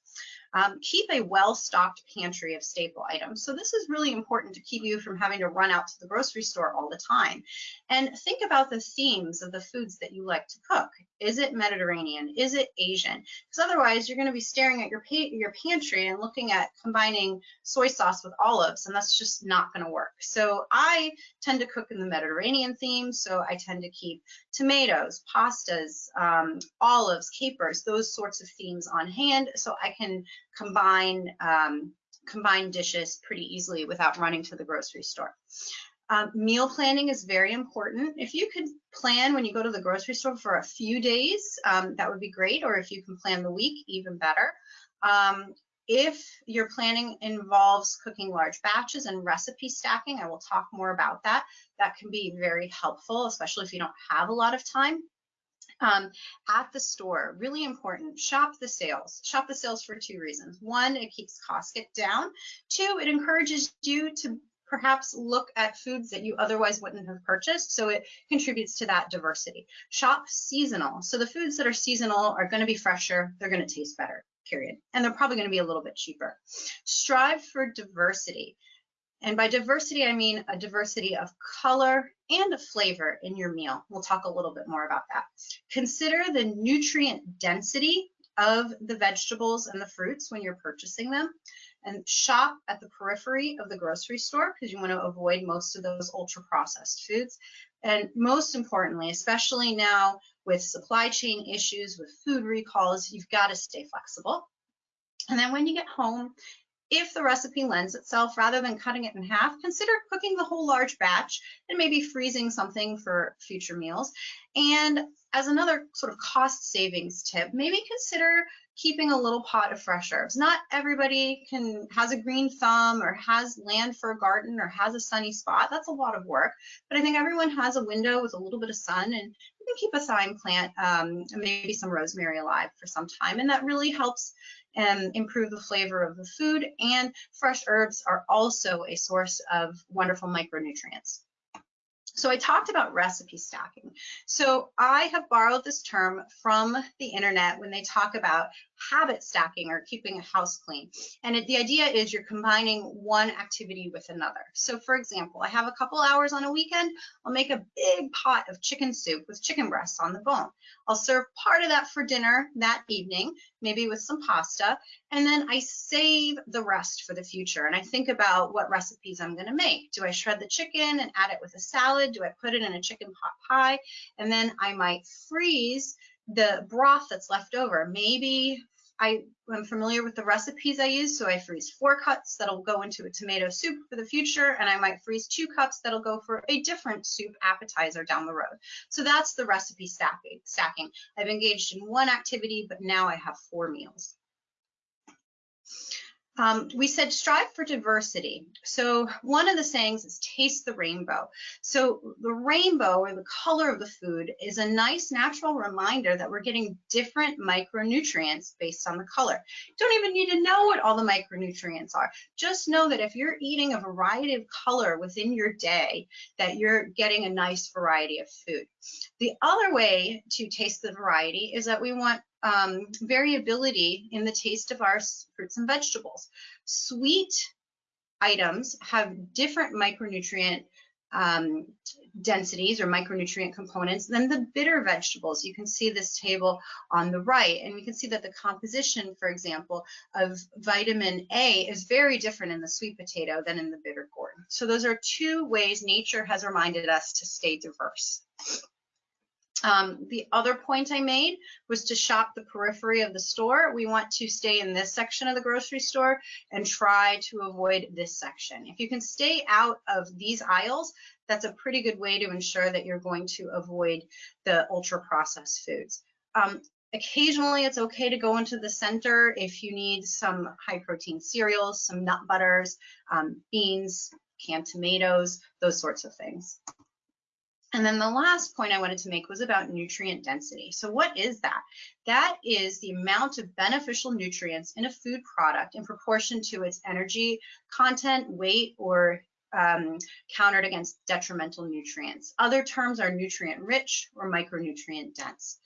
Um, keep a well-stocked pantry of staple items. So this is really important to keep you from having to run out to the grocery store all the time. And think about the themes of the foods that you like to cook. Is it Mediterranean? Is it Asian? Because otherwise you're going to be staring at your, your pantry and looking at combining soy sauce with olives, and that's just not going to work. So I tend to cook in the Mediterranean theme, so I tend to keep tomatoes, pastas, um, olives, capers, those sorts of themes on hand so I can combine um, combine dishes pretty easily without running to the grocery store. Um, meal planning is very important. If you could plan when you go to the grocery store for a few days, um, that would be great. Or if you can plan the week, even better. Um, if your planning involves cooking large batches and recipe stacking, I will talk more about that. That can be very helpful, especially if you don't have a lot of time. Um, at the store, really important, shop the sales. Shop the sales for two reasons. One, it keeps costs down. Two, it encourages you to perhaps look at foods that you otherwise wouldn't have purchased. So it contributes to that diversity. Shop seasonal. So the foods that are seasonal are going to be fresher, they're going to taste better, period. And they're probably going to be a little bit cheaper. Strive for diversity. And by diversity, I mean a diversity of color and of flavor in your meal. We'll talk a little bit more about that. Consider the nutrient density of the vegetables and the fruits when you're purchasing them and shop at the periphery of the grocery store because you want to avoid most of those ultra processed foods. And most importantly, especially now with supply chain issues, with food recalls, you've got to stay flexible. And then when you get home, if the recipe lends itself, rather than cutting it in half, consider cooking the whole large batch and maybe freezing something for future meals. And as another sort of cost savings tip, maybe consider keeping a little pot of fresh herbs. Not everybody can has a green thumb or has land for a garden or has a sunny spot. That's a lot of work, but I think everyone has a window with a little bit of sun and can keep a thyme plant um, maybe some rosemary alive for some time. And that really helps um, improve the flavor of the food. And fresh herbs are also a source of wonderful micronutrients. So I talked about recipe stacking. So I have borrowed this term from the internet when they talk about habit stacking or keeping a house clean. And it, the idea is you're combining one activity with another. So for example, I have a couple hours on a weekend, I'll make a big pot of chicken soup with chicken breasts on the bone. I'll serve part of that for dinner that evening, maybe with some pasta, and then I save the rest for the future. And I think about what recipes I'm gonna make. Do I shred the chicken and add it with a salad? Do I put it in a chicken pot pie? And then I might freeze the broth that's left over. Maybe I am familiar with the recipes I use, so I freeze four cups that'll go into a tomato soup for the future, and I might freeze two cups that'll go for a different soup appetizer down the road. So that's the recipe stacking. stacking. I've engaged in one activity, but now I have four meals. Um, we said strive for diversity. So one of the sayings is taste the rainbow. So the rainbow or the color of the food is a nice natural reminder that we're getting different micronutrients based on the color. Don't even need to know what all the micronutrients are. Just know that if you're eating a variety of color within your day, that you're getting a nice variety of food. The other way to taste the variety is that we want um, variability in the taste of our fruits and vegetables. Sweet items have different micronutrient um, densities or micronutrient components than the bitter vegetables. You can see this table on the right, and we can see that the composition, for example, of vitamin A is very different in the sweet potato than in the bitter gourd. So those are two ways nature has reminded us to stay diverse. Um, the other point I made was to shop the periphery of the store. We want to stay in this section of the grocery store and try to avoid this section. If you can stay out of these aisles, that's a pretty good way to ensure that you're going to avoid the ultra processed foods. Um, occasionally it's okay to go into the center if you need some high protein cereals, some nut butters, um, beans, canned tomatoes, those sorts of things. And then the last point I wanted to make was about nutrient density. So what is that? That is the amount of beneficial nutrients in a food product in proportion to its energy content, weight, or um, countered against detrimental nutrients. Other terms are nutrient rich or micronutrient dense.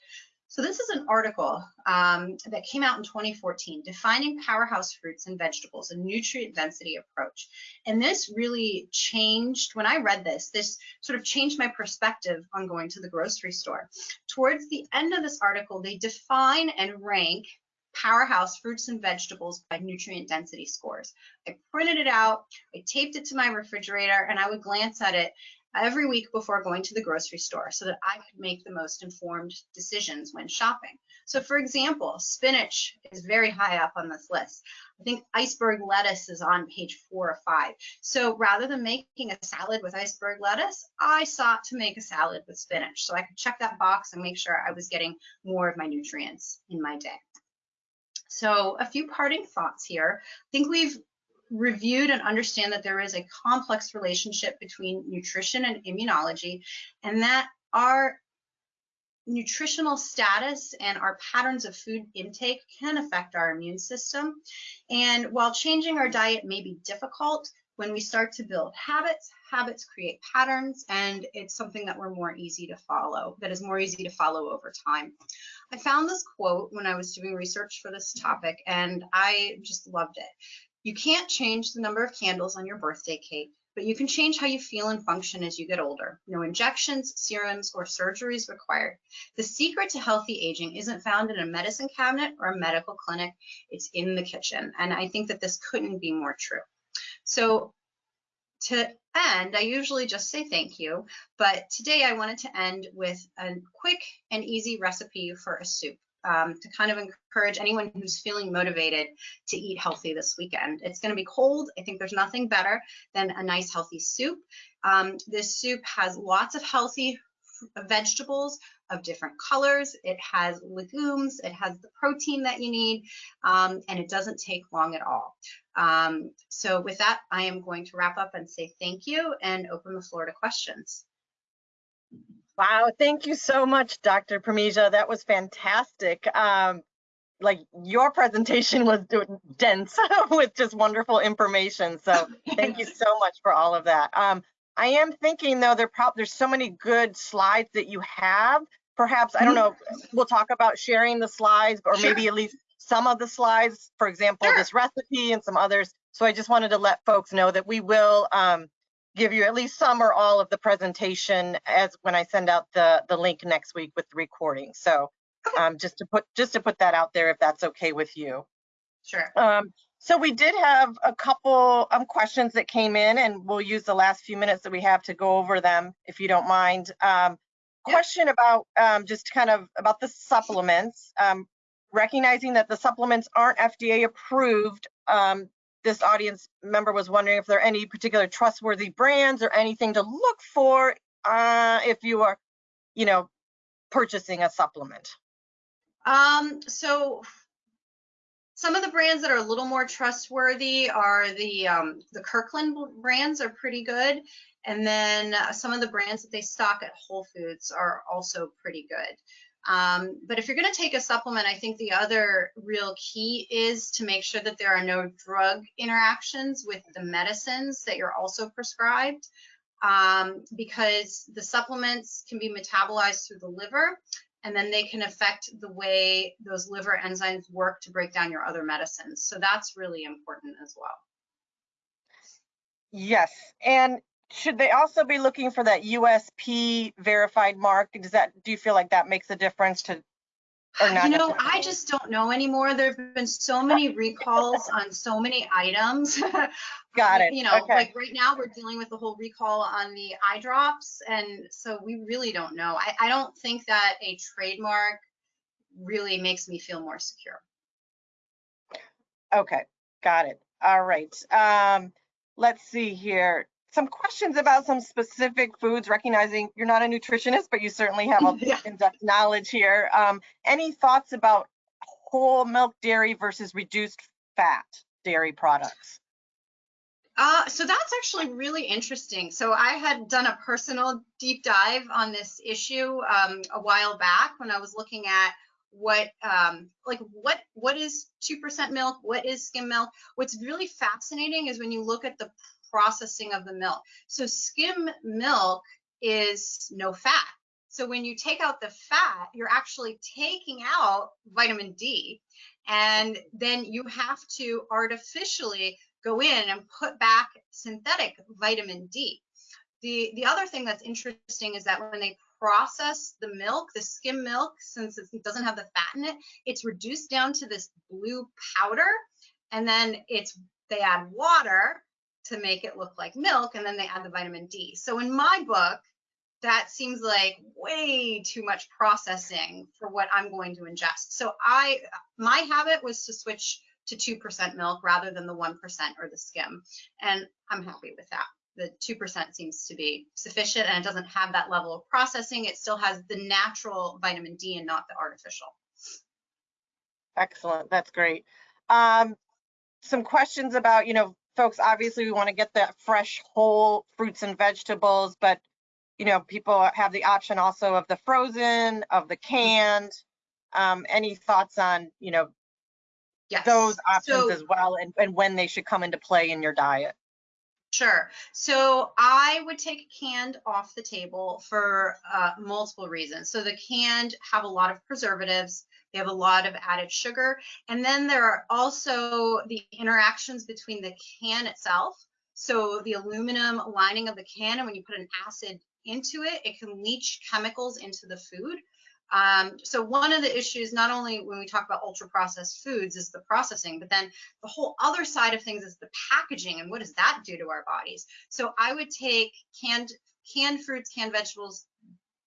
So this is an article um, that came out in 2014, defining powerhouse fruits and vegetables, a nutrient density approach. And this really changed, when I read this, this sort of changed my perspective on going to the grocery store. Towards the end of this article, they define and rank powerhouse fruits and vegetables by nutrient density scores. I printed it out, I taped it to my refrigerator, and I would glance at it every week before going to the grocery store so that I could make the most informed decisions when shopping. So for example, spinach is very high up on this list. I think iceberg lettuce is on page four or five. So rather than making a salad with iceberg lettuce, I sought to make a salad with spinach. So I could check that box and make sure I was getting more of my nutrients in my day. So a few parting thoughts here. I think we've reviewed and understand that there is a complex relationship between nutrition and immunology and that our nutritional status and our patterns of food intake can affect our immune system. And while changing our diet may be difficult, when we start to build habits, habits create patterns, and it's something that we're more easy to follow, that is more easy to follow over time. I found this quote when I was doing research for this topic, and I just loved it. You can't change the number of candles on your birthday cake, but you can change how you feel and function as you get older. No injections, serums, or surgeries required. The secret to healthy aging isn't found in a medicine cabinet or a medical clinic, it's in the kitchen. And I think that this couldn't be more true. So to end, I usually just say thank you, but today I wanted to end with a quick and easy recipe for a soup um, to kind of encourage anyone who's feeling motivated to eat healthy this weekend. It's going to be cold. I think there's nothing better than a nice healthy soup. Um, this soup has lots of healthy vegetables of different colors. It has legumes, it has the protein that you need, um, and it doesn't take long at all. Um, so with that, I am going to wrap up and say thank you and open the floor to questions. Wow, thank you so much, Dr. Parmesia. That was fantastic. Um, like your presentation was dense with just wonderful information. So thank you so much for all of that. Um, I am thinking though, there there's so many good slides that you have. Perhaps, I don't mm-hmm. know, we'll talk about sharing the slides or sure. maybe at least some of the slides, for example, sure. this recipe and some others. So I just wanted to let folks know that we will um, give you at least some or all of the presentation as when I send out the the link next week with the recording. So um, just to put just to put that out there if that's okay with you. Sure. Um, so we did have a couple um, questions that came in and we'll use the last few minutes that we have to go over them if you don't mind. Um, question about um, just kind of about the supplements. Um, recognizing that the supplements aren't FDA approved, um, this audience member was wondering if there are any particular trustworthy brands or anything to look for uh, if you are, you know, purchasing a supplement. Um, so some of the brands that are a little more trustworthy are the um, the Kirkland brands are pretty good, and then uh, some of the brands that they stock at Whole Foods are also pretty good. Um, but if you're going to take a supplement, I think the other real key is to make sure that there are no drug interactions with the medicines that you're also prescribed. Um, because the supplements can be metabolized through the liver and then they can affect the way those liver enzymes work to break down your other medicines. So that's really important as well. Yes, and should they also be looking for that USP verified mark? Does that, do you feel like that makes a difference to, or not? You know, I just don't know anymore. There have been so many recalls on so many items. Got it. You know, Okay. like right now we're dealing with the whole recall on the eye drops. And so we really don't know. I, I don't think that a trademark really makes me feel more secure. Okay, got it. All right. Um, let's see here. Some questions about some specific foods, recognizing you're not a nutritionist, but you certainly have a Yeah. in-depth knowledge here. Um, any thoughts about whole milk dairy versus reduced fat dairy products? Uh, so that's actually really interesting. So I had done a personal deep dive on this issue um, a while back when I was looking at what um, like what what is two percent milk, what is skim milk. What's really fascinating is when you look at the processing of the milk. So skim milk is no fat. So when you take out the fat, you're actually taking out vitamin D, and then you have to artificially go in and put back synthetic vitamin D. The, the other thing that's interesting is that when they process the milk, the skim milk, since it doesn't have the fat in it, it's reduced down to this blue powder. And then it's they add water to make it look like milk, and then they add the vitamin D. So in my book, that seems like way too much processing for what I'm going to ingest. So I my habit was to switch to 2% milk rather than the 1% or the skim. And I'm happy with that. The 2% seems to be sufficient and it doesn't have that level of processing. It still has the natural vitamin D and not the artificial. Excellent, that's great. Um, some questions about, you know, folks, obviously we want to get the fresh whole fruits and vegetables, but you know, people have the option also of the frozen, of the canned. Um, any thoughts on, you know, Yes. those options So- as well and, and when they should come into play in your diet? Sure. So I would take canned off the table for uh, multiple reasons. So the canned have a lot of preservatives, they have a lot of added sugar, and then there are also the interactions between the can itself. So the aluminum lining of the can, and when you put an acid into it, it can leach chemicals into the food. Um, so one of the issues, not only when we talk about ultra processed foods, is the processing, but then the whole other side of things is the packaging and what does that do to our bodies. So I would take canned canned fruits, canned vegetables.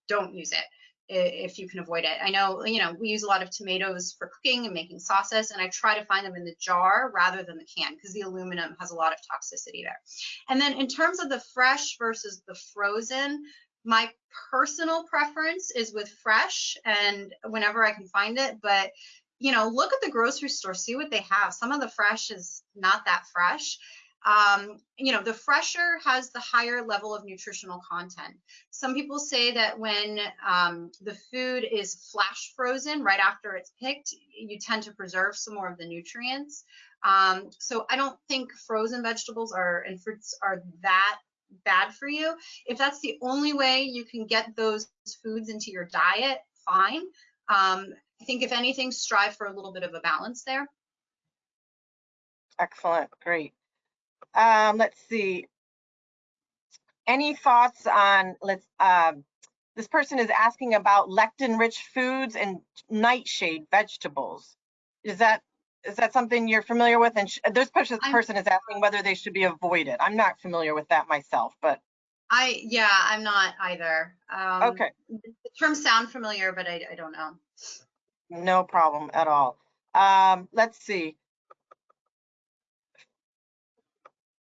Don't use it if you can avoid it. I know you know we use a lot of tomatoes for cooking and making sauces, and I try to find them in the jar rather than the can because the aluminum has a lot of toxicity there. And then in terms of the fresh versus the frozen, my personal preference is with fresh and whenever I can find it, but you know, look at the grocery store, see what they have. Some of the fresh is not that fresh. Um, you know, the fresher has the higher level of nutritional content. Some people say that when um, the food is flash frozen right after it's picked, you tend to preserve some more of the nutrients. Um, so I don't think frozen vegetables are and fruits are that bad for you. If that's the only way you can get those foods into your diet, fine. Um, I think if anything, strive for a little bit of a balance there. Excellent, great. Um, let's see. Any thoughts on, let's, um, this person is asking about lectin-rich foods and nightshade vegetables. Is that, is that something you're familiar with? And sh- this person, I'm- person is asking whether they should be avoided. I'm not familiar with that myself, but, I yeah, I'm not either. Um, okay, The terms sound familiar, but I, I don't know. no problem at all. Um, let's see.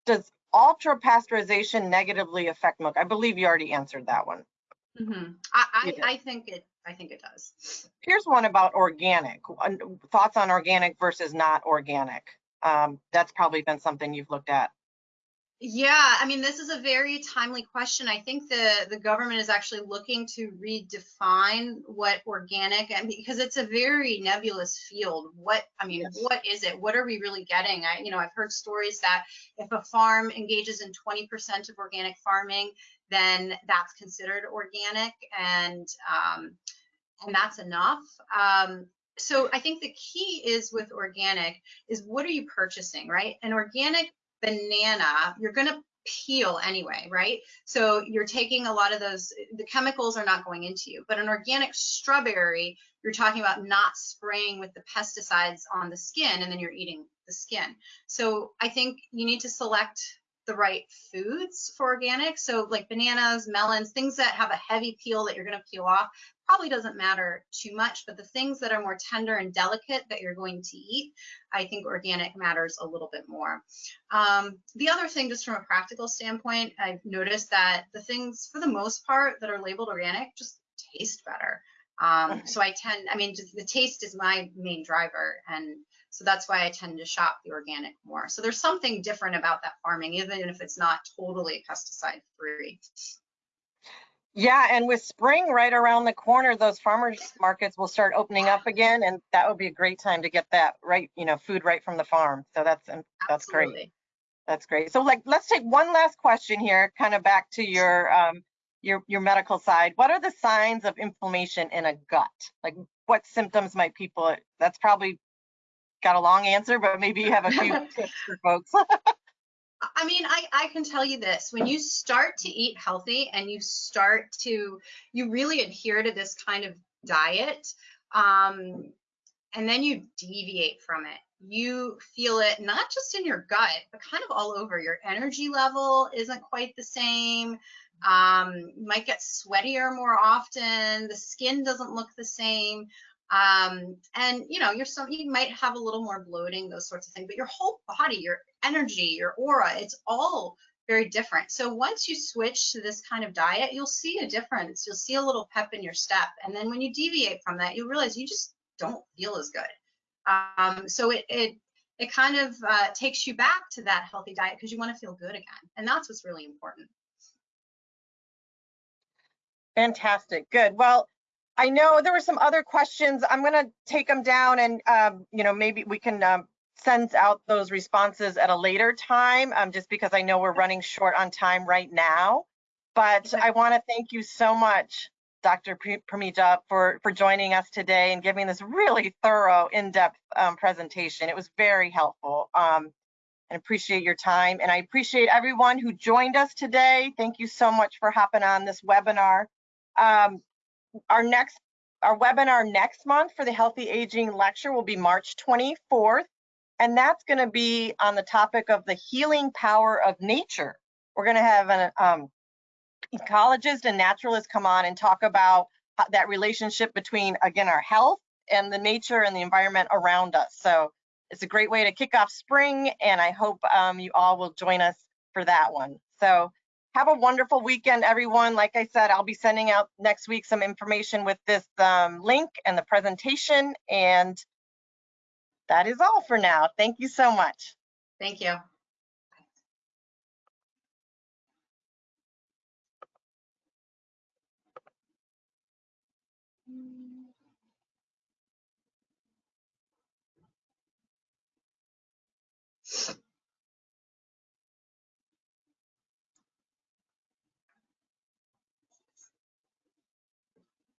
Does ultra pasteurization negatively affect milk? I believe you already answered that one. Mm -hmm. I I. I think it I think it does. Here's one about organic. Thoughts on organic versus not organic? Um, that's probably been something you've looked at. Yeah, I mean, this is a very timely question. I think the the government is actually looking to redefine what organic and because it's a very nebulous field. What I mean, Yes. what is it? What are we really getting? I you know, I've heard stories that if a farm engages in 20% of organic farming, then that's considered organic and um and that's enough. Um, so I think the key is with organic is what are you purchasing, right? An organic banana, you're going to peel anyway, right? So you're taking a lot of those, the chemicals are not going into you. But an organic strawberry, you're talking about not spraying with the pesticides on the skin and then you're eating the skin. So I think you need to select the right foods for organic. So like bananas, melons, things that have a heavy peel that you're going to peel off probably doesn't matter too much, but the things that are more tender and delicate that you're going to eat, I think organic matters a little bit more. Um, the other thing, just from a practical standpoint, I've noticed that the things, for the most part, that are labeled organic just taste better. Um, so I tend, I mean, the taste is my main driver. And so that's why I tend to shop the organic more. So there's something different about that farming, even if it's not totally pesticide free. Yeah, and with spring right around the corner, those farmers markets will start opening up again, and that would be a great time to get that right, you know, food right from the farm. So that's that's Absolutely. great. That's great. So like, let's take one last question here, kind of back to your um, your your medical side. What are the signs of inflammation in a gut? Like, what symptoms might people? That's probably got a long answer, but maybe you have a few tips for folks. I mean, I, I can tell you this when you start to eat healthy and you start to, you really adhere to this kind of diet, um, and then you deviate from it, you feel it not just in your gut, but kind of all over. Your energy level isn't quite the same. Um, you might get sweatier more often. The skin doesn't look the same um, and you know you're some you might have a little more bloating those sorts of things but your whole body your energy your aura it's all very different. So once you switch to this kind of diet you'll see a difference. You'll see a little pep in your step. And then when you deviate from that you'll realize you just don't feel as good. Um, so it, it it kind of uh, takes you back to that healthy diet because you want to feel good again. And that's what's really important. Fantastic. Good. Well I know there were some other questions. I'm going to take them down and, um, you know, maybe we can um, send out those responses at a later time, um, just because I know we're running short on time right now. But I want to thank you so much, Dr. Pramija, for, for joining us today and giving this really thorough, in-depth um, presentation. It was very helpful. Um, and appreciate your time. And I appreciate everyone who joined us today. Thank you so much for hopping on this webinar. Um, our next our webinar next month for the Healthy Aging lecture will be March 24th, and that's going to be on the topic of the healing power of nature. We're going to have an um, ecologist and naturalist come on and talk about that relationship between, again, our health and the nature and the environment around us. So it's a great way to kick off spring, and I hope um, you all will join us for that one. So have a wonderful weekend, everyone. Like I said, I'll be sending out next week some information with this um, link and the presentation. And that is all for now. Thank you so much. Thank you.